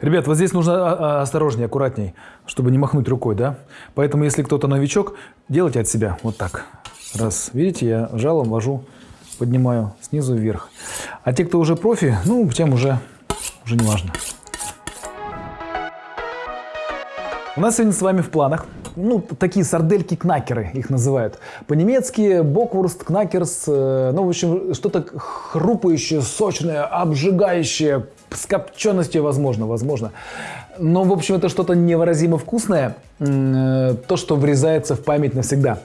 Ребят, вот здесь нужно а, а, осторожнее, аккуратней, чтобы не махнуть рукой, да? Поэтому, если кто-то новичок, делайте от себя вот так. Раз, видите, я жалом вожу, поднимаю снизу вверх. А те, кто уже профи, ну, тем уже, уже не важно. У нас сегодня с вами в планах ну, такие сардельки-кнакеры их называют. По-немецки боквурст, кнакерс, э, ну, в общем, что-то хрупающее, сочное, обжигающее, с копченостью, возможно, возможно. Но, в общем, это что-то невыразимо вкусное, э, то, что врезается в память навсегда.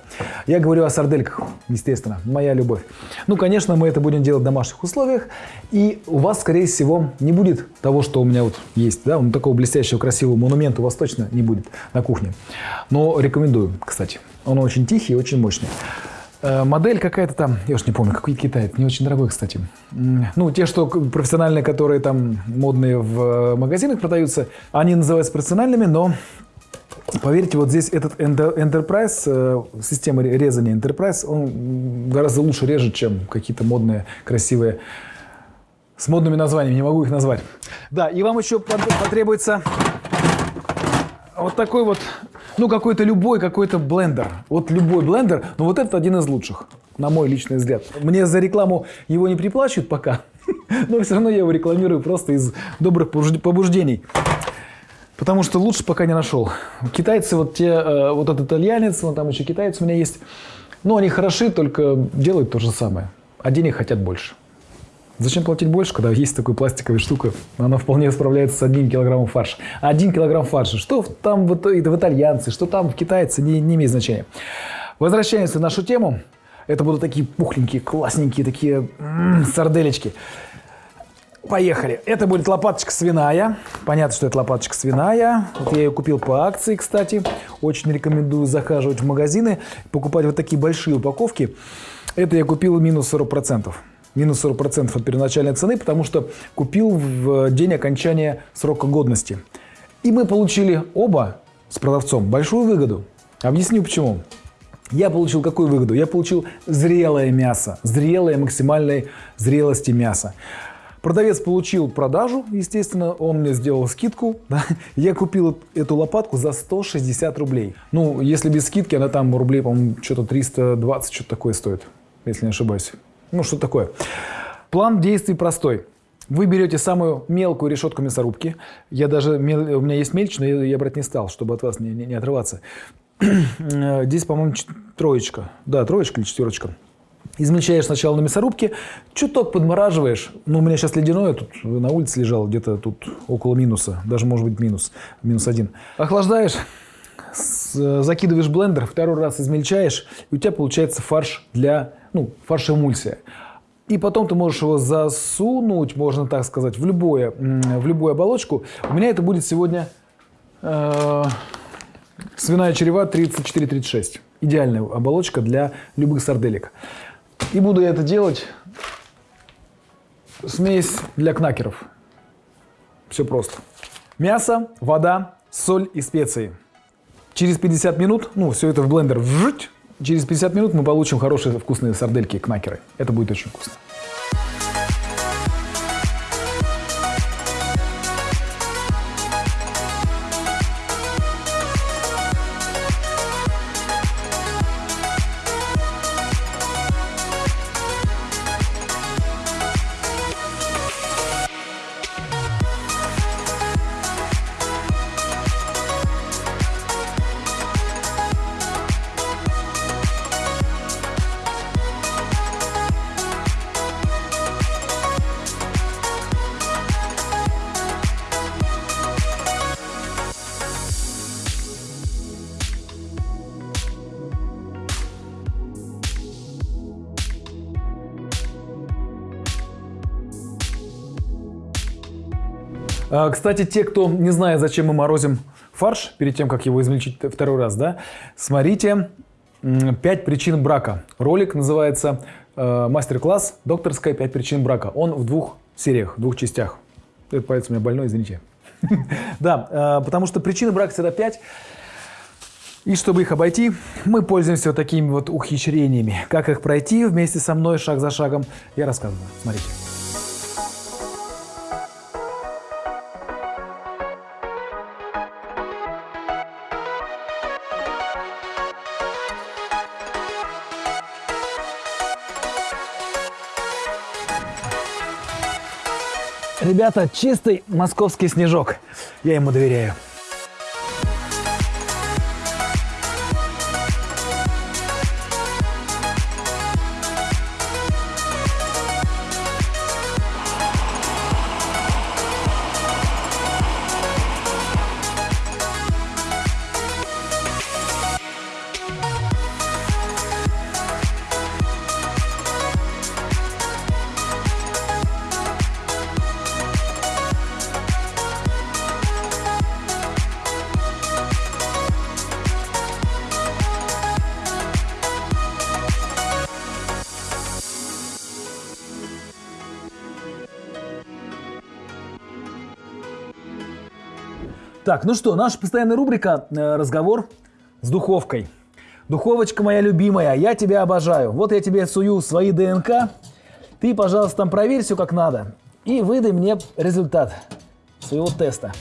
Я говорю о сардельках, естественно, моя любовь. Ну, конечно, мы это будем делать в домашних условиях, и у вас, скорее всего, не будет того, что у меня вот есть, да, такого блестящего, красивого монумента у вас точно не будет на кухне. Но рекомендую, кстати. Он очень тихий и очень мощный. Э, модель какая-то там, я уж не помню, какой китаец, не очень дорогой, кстати. Ну, те, что профессиональные, которые там модные в э, магазинах продаются, они называются профессиональными, но Поверьте, вот здесь этот Enterprise, э, система резания Enterprise, он гораздо лучше режет, чем какие-то модные, красивые, с модными названиями, не могу их назвать. Да, и вам еще потребуется вот такой вот ну, какой-то любой, какой-то блендер. Вот любой блендер, но вот этот один из лучших, на мой личный взгляд. Мне за рекламу его не приплачивают пока, но все равно я его рекламирую просто из добрых побуждений. Потому что лучше пока не нашел. Китайцы, вот те, э, вот этот итальянец, вон там еще китайцы у меня есть. Ну, они хороши, только делают то же самое. А денег хотят больше. Зачем платить больше, когда есть такая пластиковая штука? Она вполне справляется с одним килограммом фарша. Один килограмм фарша. Что там в, в итальянцы, что там в китайцы, не, не имеет значения. Возвращаемся в нашу тему. Это будут такие пухленькие, классненькие, такие м -м, сарделечки. Поехали. Это будет лопаточка свиная. Понятно, что это лопаточка свиная. Вот я ее купил по акции, кстати. Очень рекомендую захаживать в магазины, покупать вот такие большие упаковки. Это я купил минус 40% минус 40% от первоначальной цены, потому что купил в день окончания срока годности. И мы получили оба с продавцом большую выгоду. Объясню почему. Я получил какую выгоду? Я получил зрелое мясо, зрелое максимальной зрелости мяса. Продавец получил продажу, естественно, он мне сделал скидку. Да? Я купил эту лопатку за 160 рублей. Ну, если без скидки, она там рублей, по-моему, что-то 320, что-то такое стоит, если не ошибаюсь. Ну, что такое. План действий простой. Вы берете самую мелкую решетку мясорубки. Я даже, у меня есть мельче, но я, я брать не стал, чтобы от вас не, не, не отрываться. Здесь, по-моему, троечка. Да, троечка или четверочка. Измельчаешь сначала на мясорубке, чуток подмораживаешь. Ну, у меня сейчас ледяное, тут на улице лежал, где-то тут около минуса, даже может быть минус, минус один. Охлаждаешь, закидываешь в блендер, второй раз измельчаешь, и у тебя получается фарш для ну, фарш-эмульсия. И потом ты можешь его засунуть, можно так сказать, в, любое, в любую оболочку. У меня это будет сегодня э, свиная черева 34-36. Идеальная оболочка для любых сарделек. И буду я это делать смесь для кнакеров. Все просто. Мясо, вода, соль и специи. Через 50 минут, ну, все это в блендер вжить, Через 50 минут мы получим хорошие вкусные сардельки-кнакеры. Это будет очень вкусно. Кстати, те, кто не знает, зачем мы морозим фарш, перед тем, как его измельчить второй раз, да, смотрите «Пять причин брака». Ролик называется э, «Мастер-класс. Докторская. Пять причин брака». Он в двух сериях, в двух частях. Этот палец у меня больной, извините. Да, э, потому что причины брака всегда пять. И чтобы их обойти, мы пользуемся вот такими вот ухищрениями. Как их пройти вместе со мной шаг за шагом, я рассказываю. Смотрите. Ребята, чистый московский снежок. Я ему доверяю. Так, ну что, наша постоянная рубрика э, «Разговор с духовкой». Духовочка моя любимая, я тебя обожаю. Вот я тебе сую свои ДНК. Ты, пожалуйста, там проверь все как надо. И выдай мне результат своего теста.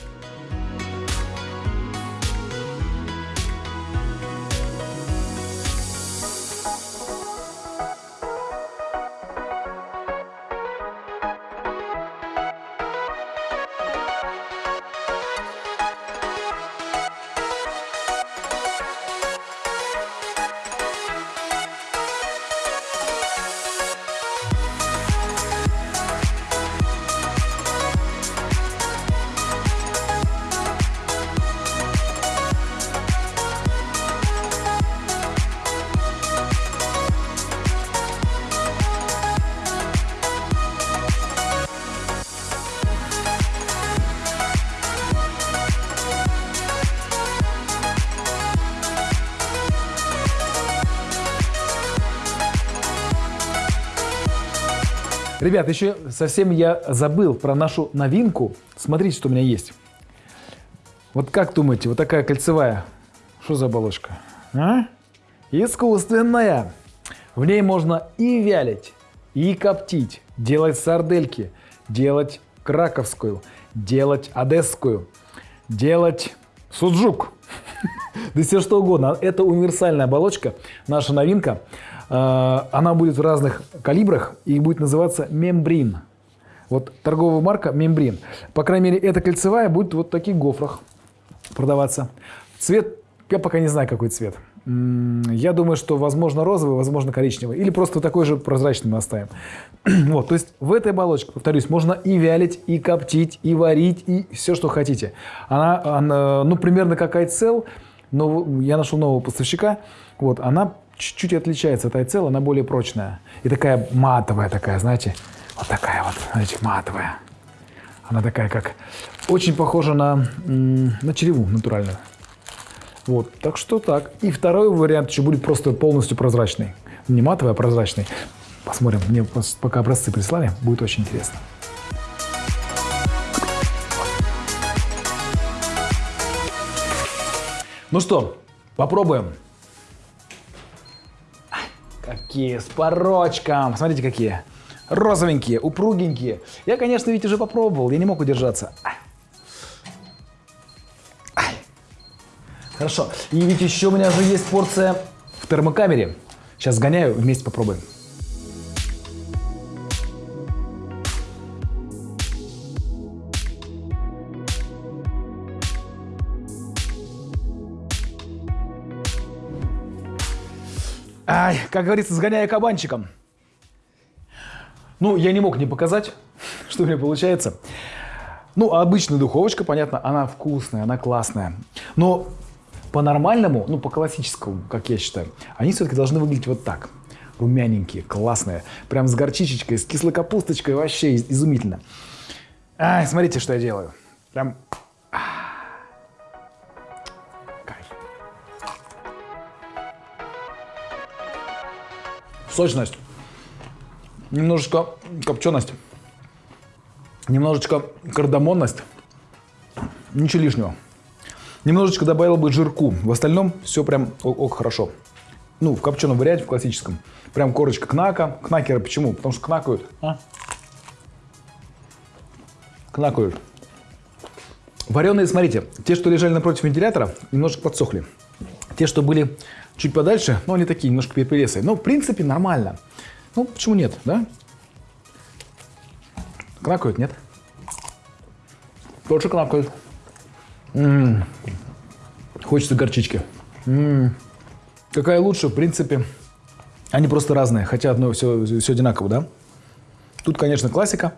Ребят, еще совсем я забыл про нашу новинку. Смотрите, что у меня есть. Вот как думаете, вот такая кольцевая, что за оболочка? А? Искусственная. В ней можно и вялить, и коптить, делать сардельки, делать краковскую, делать одесскую, делать суджук. Да все что угодно. Это универсальная оболочка, наша новинка. А, она будет в разных калибрах и будет называться мембрин. Вот торговая марка мембрин. По крайней мере, эта кольцевая будет вот в таких гофрах продаваться. Цвет, я пока не знаю, какой цвет. Я думаю, что возможно розовый, возможно коричневый. Или просто такой же прозрачный мы оставим. вот, то есть в этой оболочке, повторюсь, можно и вялить, и коптить, и варить, и все, что хотите. Она, она ну, примерно как айцел, но я нашел нового поставщика. Вот, она чуть-чуть отличается от айцел, она более прочная. И такая матовая такая, знаете, вот такая вот, знаете, матовая. Она такая, как очень похожа на, на череву натуральную. Вот, так что так. И второй вариант еще будет просто полностью прозрачный. Не матовый, а прозрачный. Посмотрим, мне пока образцы прислали, будет очень интересно. Ну что, попробуем. Какие с порочком. Смотрите, какие. Розовенькие, упругенькие. Я, конечно, ведь уже попробовал, я не мог удержаться. Хорошо. И ведь еще у меня же есть порция в термокамере. Сейчас сгоняю, вместе попробуем. Ай, как говорится, сгоняя кабанчиком. Ну, я не мог не показать, что у меня получается. Ну, обычная духовочка, понятно, она вкусная, она классная. Но по-нормальному, ну, по классическому, как я считаю, они все-таки должны выглядеть вот так. Румяненькие, классные. Прям с горчичечкой, с кислой капусточкой. Вообще изумительно. Ай, смотрите, что я делаю. Прям сочность, немножечко копченость, немножечко кардамонность, ничего лишнего. Немножечко добавил бы жирку. В остальном все прям ок, ок хорошо. Ну, в копченом варианте, в классическом. Прям корочка кнака. Кнакеры почему? Потому что кнакают. А? Кнакают. Вареные, смотрите, те, что лежали напротив вентилятора, немножко подсохли. Те, что были Чуть подальше, но они такие немножко перепелесые. Но в принципе нормально. Ну, почему нет, да? Кнакают, нет? Тоже кнакают. М-м. Хочется горчички. М-м. Какая лучше, в принципе. Они просто разные, хотя одно все, все одинаково, да? Тут, конечно, классика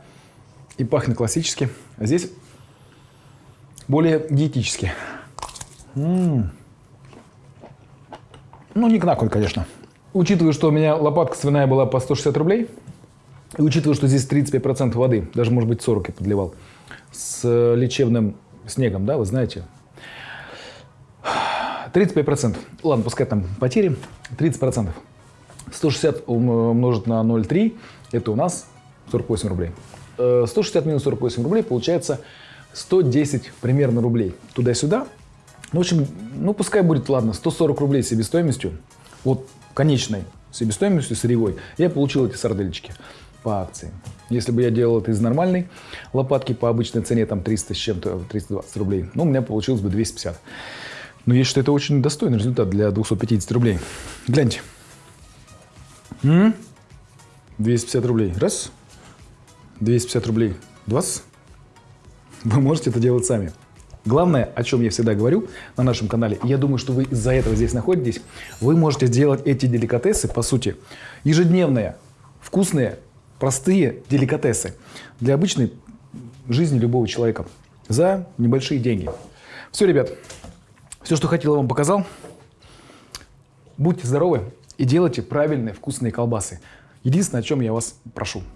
и пахнет классически. А здесь более диетически. М-м. Ну, не кнакают, конечно. Учитывая, что у меня лопатка свиная была по 160 рублей, и учитывая, что здесь 35% воды, даже, может быть, 40 я подливал, с лечебным снегом, да, вы знаете, 35%. Ладно, пускай там потери. 30%. 160 умножить на 0,3, это у нас 48 рублей. 160 э, минус 48 рублей получается 110 примерно рублей. Туда-сюда. Ну, в общем, ну пускай будет, ладно, 140 рублей себестоимостью. Вот конечной себестоимостью сырьевой я получил эти сардельчики по акции. Если бы я делал это из нормальной лопатки по обычной цене, там 300 с чем-то, 320 рублей, ну, у меня получилось бы 250. Но я считаю, это очень достойный результат для 250 рублей. Гляньте. М -м? 250 рублей. Раз. 250 рублей. Два. Вы можете это делать сами. Главное, о чем я всегда говорю на нашем канале, я думаю, что вы из-за этого здесь находитесь, вы можете сделать эти деликатесы, по сути, ежедневные, вкусные, простые деликатесы для обычной жизни любого человека за небольшие деньги. Все, ребят, все, что хотел, вам показал. Будьте здоровы и делайте правильные вкусные колбасы. Единственное, о чем я вас прошу –